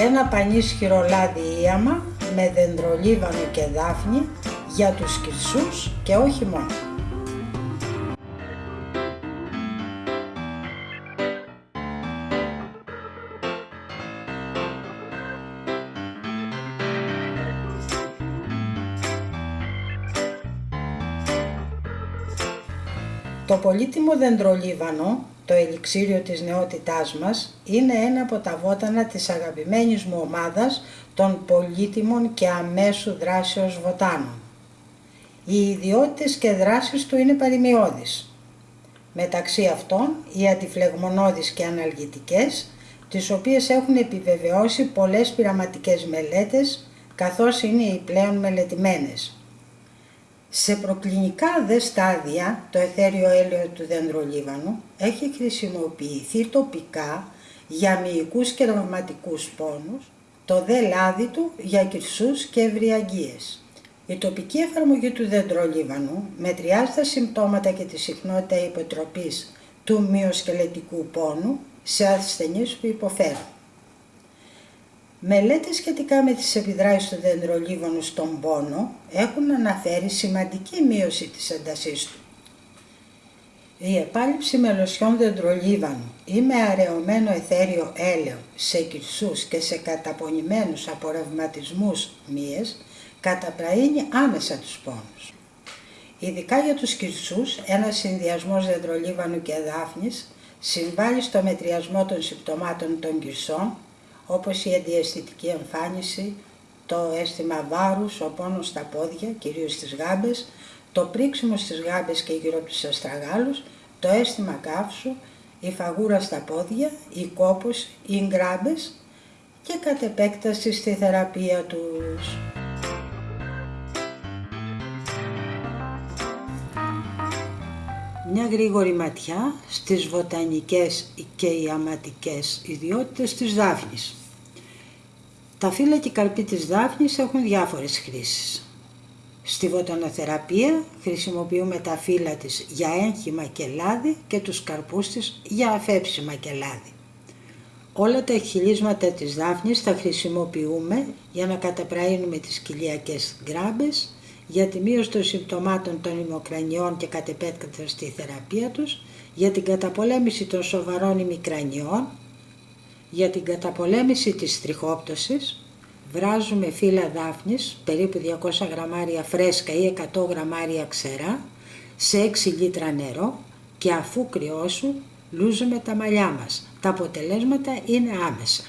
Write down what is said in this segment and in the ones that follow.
Ένα πανίσχυρο λάδι ίαμα με δεντρολίβανο και δάφνη για τους κυρσούς και όχι μόνο. Πολύτιμο δεντρολίβανο, το ελιξίριο της νεότητάς μας, είναι ένα από τα βότανα της αγαπημένης μου ομάδας των πολύτιμων και αμέσου δράσεως βοτάνων. Οι ιδιότητες και δράσεις του είναι παρημιώδεις. Μεταξύ αυτών, οι αντιφλεγμονώδεις και αναλγητικές, τις οποίες έχουν επιβεβαιώσει πολλές πειραματικές μελέτες, καθώς είναι οι πλέον μελετημένες. Σε προκλινικά δε στάδια το εθέριο έλαιο του δεντρολίβανου έχει χρησιμοποιηθεί τοπικά για μυϊκούς και ρευματικούς πόνους, το δε λάδι του για κυρσούς και ευρυαγγείες. Η τοπική εφαρμογή του δεντρολίβανου μετριάζει τα συμπτώματα και τη συχνότητα υποτροπής του μυοσκελετικού πόνου σε ασθενείς που υποφέρουν. Μελέτες σχετικά με τις επιδράσεις του δεντρολίβανου στον πόνο έχουν αναφέρει σημαντική μείωση της έντασής του. Η επάλυψη με λοσιόν δεντρολίβανου ή με αραιωμένο εθέριο έλαιο σε κυρσούς και σε καταπονημένους απορρευματισμούς μύες καταπραίνει άμεσα τους πόνους. Ειδικά για τους κυρσούς, ένας συνδυασμός δεντρολίβανου και δάφνης συμβάλλει στο μετριασμό των συμπτωμάτων των κυρσών όπως η αντιαισθητική εμφάνιση, το αίσθημα βάρους, ο πόνος στα πόδια, κυρίως στις γάμπες, το πρίξιμο στις γάμπες και γύρω από τους αστραγάλους, το αίσθημα καύσου, η φαγούρα στα πόδια, η κόπος, οι γκράμπες και κατ' επέκταση στη θεραπεία τους. Μια γρήγορη ματιά στις βοτανικές και ιαματικές ιδιότητες της δάφνης. Τα φύλλα και καρποί της δάφνης έχουν διάφορες χρήσεις. Στη βοτανοθεραπεία χρησιμοποιούμε τα φύλλα της για έγχυμα και λάδι και τους καρπούς της για αφέψιμα και λάδι. Όλα τα εκχυλίσματα της δάφνης τα χρησιμοποιούμε για να καταπραίνουμε τις κοιλιακές γκράμπες, για τη μείωση των συμπτωμάτων των ημοκρανιών και κατ' επέκταση στη θεραπεία τους, για την καταπολέμηση των σοβαρών ημικρανιών, για την καταπολέμηση της τριχόπτωσης βράζουμε φύλλα δάφνης, περίπου 200 γραμμάρια φρέσκα ή 100 γραμμάρια ξερά, σε 6 λίτρα νερό και αφού κρυώσουν λούζουμε τα μαλλιά μας. Τα αποτελέσματα είναι άμεσα.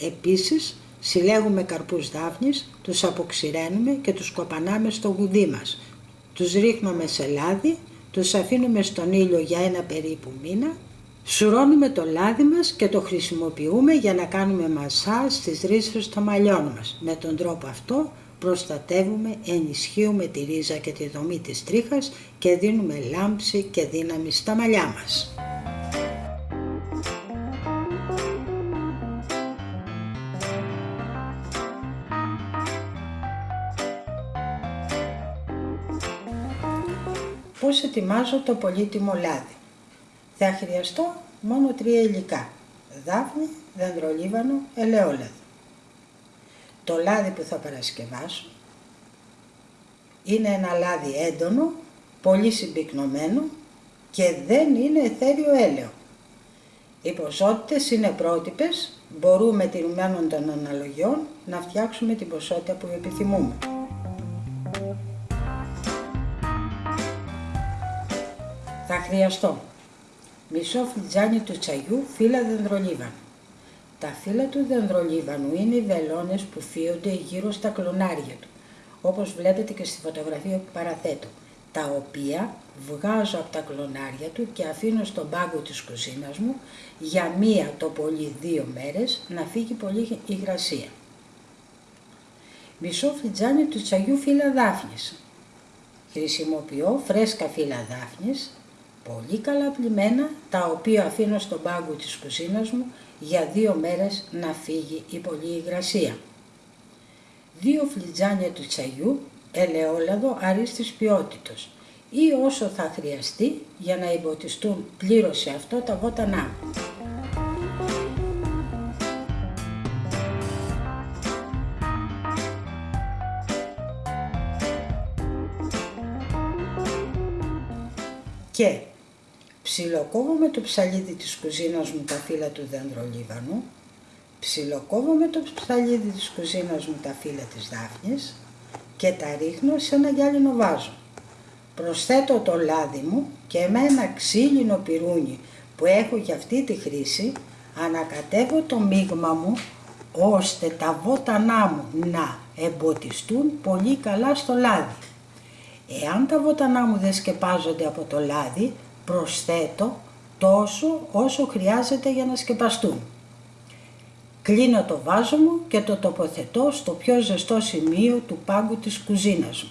Επίσης συλλέγουμε καρπούς δάφνης, τους αποξηραίνουμε και τους κοπανάμε στο γουδί μας. Τους ρίχνουμε σε λάδι, τους αφήνουμε στον ήλιο για ένα περίπου μήνα Σουρώνουμε το λάδι μας και το χρησιμοποιούμε για να κάνουμε μασάζ στις ρίζες των μαλλιών μας. Με τον τρόπο αυτό προστατεύουμε, ενισχύουμε τη ρίζα και τη δομή της τρίχας και δίνουμε λάμψη και δύναμη στα μαλλιά μας. Πώς ετοιμάζω το πολύτιμο λάδι. Θα χρειαστώ μόνο τρία υλικά. Δάφνη, δεντρολίβανο, ελαιόλαδο. Το λάδι που θα παρασκευάσω είναι ένα λάδι έντονο, πολύ συμπυκνωμένο και δεν είναι εθέριο έλαιο. Οι ποσότητες είναι πρότυπες, μπορούμε τηρουμένων των αναλογιών να φτιάξουμε την ποσότητα που επιθυμούμε. Χρειαστώ μισό φλιτζάνι του τσαγιού φύλλα δεντρολίβανου. Τα φύλλα του δεντρολίβανου είναι οι βελόνες που φύονται γύρω στα κλονάρια του, όπως βλέπετε και στη φωτογραφία που παραθέτω, τα οποία βγάζω από τα κλονάρια του και αφήνω στον πάγκο της κουζίνας μου για μία το πολύ δύο μέρες να φύγει πολύ υγρασία. Μισό φλιτζάνι του τσαγιού φύλλα δάφνης. Χρησιμοποιώ φρέσκα φύλλα δάφνης, πολύ καλά πλημμένα, τα οποία αφήνω στον πάγκο της κουζίνας μου για δύο μέρες να φύγει η πολλή υγρασία. Δύο φλιτζάνια του τσαγιού, ελαιόλαδο αρίστης ποιότητος ή όσο θα χρειαστεί για να εμποτιστούν πλήρως σε αυτό τα βότανά Και ψιλοκόβω με το ψαλίδι της κουζίνας μου τα φύλλα του δεντρολίβανου, ψιλοκόβω με το ψαλίδι της κουζίνας μου τα φύλλα της δάφνης και τα ρίχνω σε ένα γυάλινο βάζο. Προσθέτω το λάδι μου και με ένα ξύλινο πυρούνι που έχω για αυτή τη χρήση ανακατεύω το μείγμα μου ώστε τα βότανά μου να εμποτιστούν πολύ καλά στο λάδι. Εάν τα βότανά μου δεν σκεπάζονται από το λάδι, προσθέτω τόσο όσο χρειάζεται για να σκεπαστούν. Κλείνω το βάζο μου και το τοποθετώ στο πιο ζεστό σημείο του πάγκου της κουζίνας μου.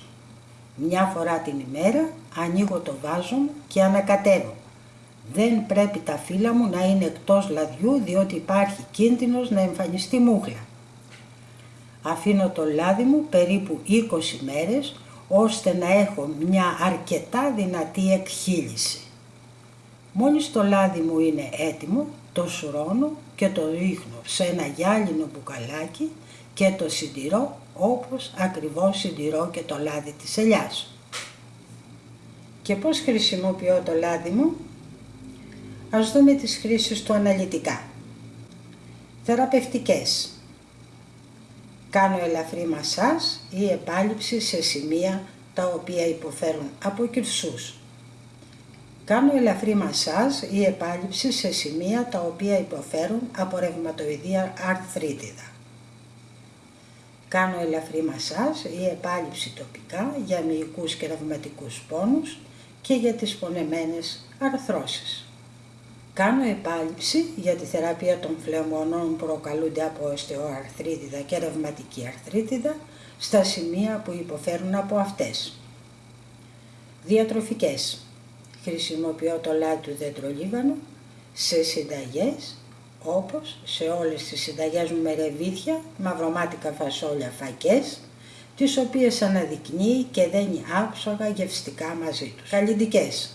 Μια φορά την ημέρα ανοίγω το βάζο μου και ανακατεύω. Δεν πρέπει τα φύλλα μου να είναι εκτός λαδιού διότι υπάρχει κίνδυνος να εμφανιστεί μούχλα. Αφήνω το λάδι μου περίπου 20 μέρες ώστε να έχω μια αρκετά δυνατή εκχύληση. Μόλις το λάδι μου είναι έτοιμο, το σουρώνω και το ρίχνω σε ένα γυάλινο μπουκαλάκι και το συντηρώ όπως ακριβώς συντηρώ και το λάδι της ελιάς. Και πώς χρησιμοποιώ το λάδι μου; Ας δούμε τις χρήσεις του αναλυτικά. Θεραπευτικές. Κάνω ελαφρύ μασάζ ή επάλυψη σε σημεία τα οποία υποφέρουν από κυρσούς. Κάνω ελαφρύ μασάζ ή επάλυψη σε σημεία τα οποία υποφέρουν από ρευματοειδία αρθρίτιδα. Κάνω ελαφρύ μασάζ ή επάλυψη τοπικά για μυϊκούς και ρευματικούς πόνους και για τις πονεμένες αρθρώσεις. Κάνω επάλυψη για τη θεραπεία των φλεγμονών που προκαλούνται από οστεοαρθρίτιδα και ρευματική αρθρίτιδα στα σημεία που υποφέρουν από αυτές. Διατροφικές. Χρησιμοποιώ το λάδι του δεντρολίβανου σε συνταγές όπως σε όλες τις συνταγές μου με ρεβίθια, μαυρομάτικα φασόλια φακές, τις οποίες αναδεικνύει και δένει άψογα γευστικά μαζί τους. Καλλιντικές.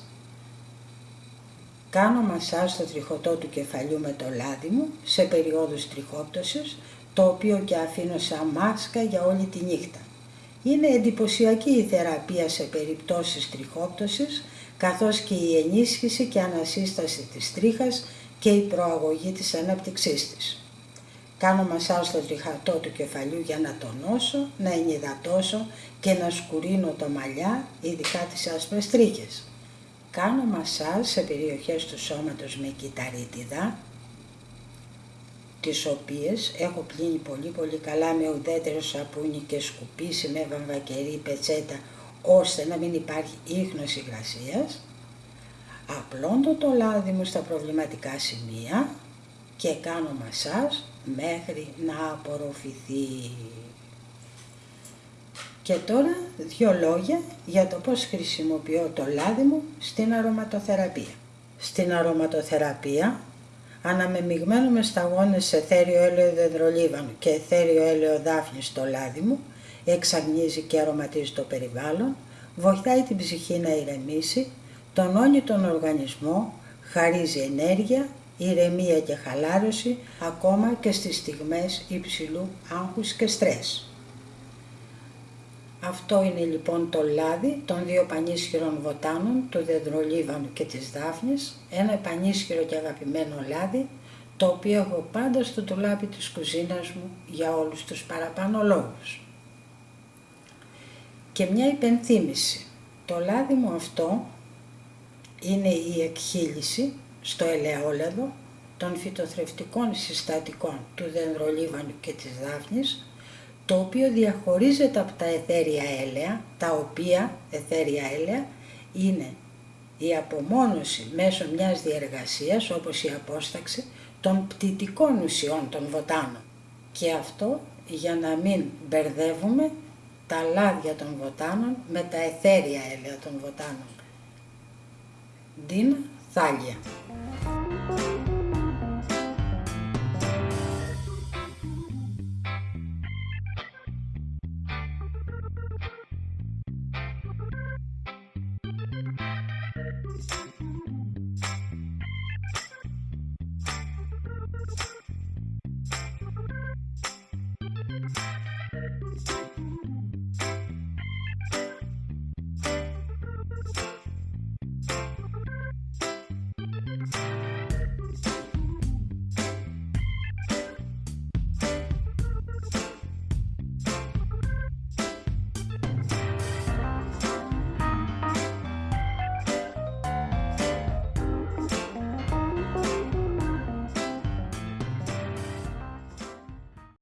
Κάνω μασάζ στο τριχωτό του κεφαλιού με το λάδι μου σε περιόδους τριχόπτωσης, το οποίο και αφήνω σαν μάσκα για όλη τη νύχτα. Είναι εντυπωσιακή η θεραπεία σε περιπτώσεις τριχόπτωσης, καθώς και η ενίσχυση και ανασύσταση της τρίχας και η προαγωγή της ανάπτυξής της. Κάνω μασάζ στο τριχατό του κεφαλιού για να τονώσω, να ενυδατώσω και να σκουρίνω το μαλλιά, ειδικά τις άσπρες τρίχες. Κάνω μασάζ σε περιοχές του σώματος με κυταρίτιδα, τις οποίες έχω πλύνει πολύ πολύ καλά με ουδέτερο σαπούνι και σκουπίσει με βαμβακερή πετσέτα ώστε να μην υπάρχει ίχνος υγρασίας. Απλώνω το λάδι μου στα προβληματικά σημεία και κάνω μασάζ μέχρι να απορροφηθεί. Και τώρα δύο λόγια για το πώς χρησιμοποιώ το λάδι μου στην αρωματοθεραπεία. Στην αρωματοθεραπεία αναμεμειγμένο με σταγόνες σε θέριο έλαιο δεντρολίβανου και θέριο έλαιο δάφνη στο λάδι μου, εξαγνίζει και αρωματίζει το περιβάλλον, βοηθάει την ψυχή να ηρεμήσει, τονώνει τον οργανισμό, χαρίζει ενέργεια, ηρεμία και χαλάρωση, ακόμα και στις στιγμές υψηλού άγχους και στρες. Αυτό είναι λοιπόν το λάδι των δύο πανίσχυρων βοτάνων, του δεντρολίβανου και της δάφνης, ένα πανίσχυρο και αγαπημένο λάδι, το οποίο έχω πάντα στο τουλάπι της κουζίνας μου για όλους τους παραπάνω λόγους. Και μια υπενθύμηση, το λάδι μου αυτό είναι η εκχύληση στο ελαιόλαδο των φυτοθρευτικών συστατικών του δεντρολίβανου και της δάφνης, το οποίο διαχωρίζεται από τα εθέρια έλαια, τα οποία εθέρια έλαια είναι η απομόνωση μέσω μιας διεργασίας, όπως η απόσταξη, των πτυτικών ουσιών των βοτάνων. Και αυτό για να μην μπερδεύουμε τα λάδια των βοτάνων με τα εθέρια έλαια των βοτάνων. Ντίνα Θάλια